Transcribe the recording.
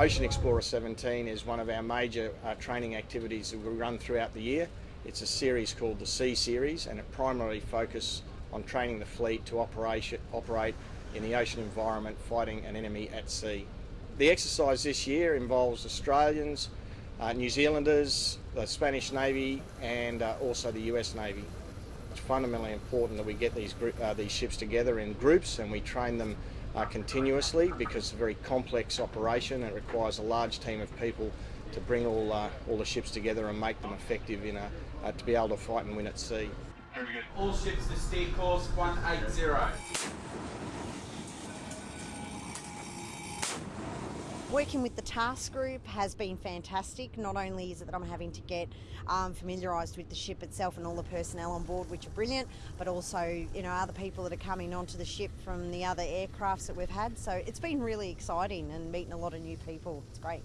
Ocean Explorer 17 is one of our major uh, training activities that we run throughout the year. It's a series called the Sea Series and it primarily focuses on training the fleet to operate, in the ocean environment fighting an enemy at sea. The exercise this year involves Australians, uh, New Zealanders, the Spanish Navy and uh, also the US Navy. It's fundamentally important that we get these, uh, these ships together in groups and we train them uh, continuously because it's a very complex operation and it requires a large team of people to bring all, uh, all the ships together and make them effective in a, uh, to be able to fight and win at sea. All ships to steer course 180. Working with the task group has been fantastic. Not only is it that I'm having to get um, familiarised with the ship itself and all the personnel on board, which are brilliant, but also you know other people that are coming onto the ship from the other aircrafts that we've had. So it's been really exciting and meeting a lot of new people. It's great.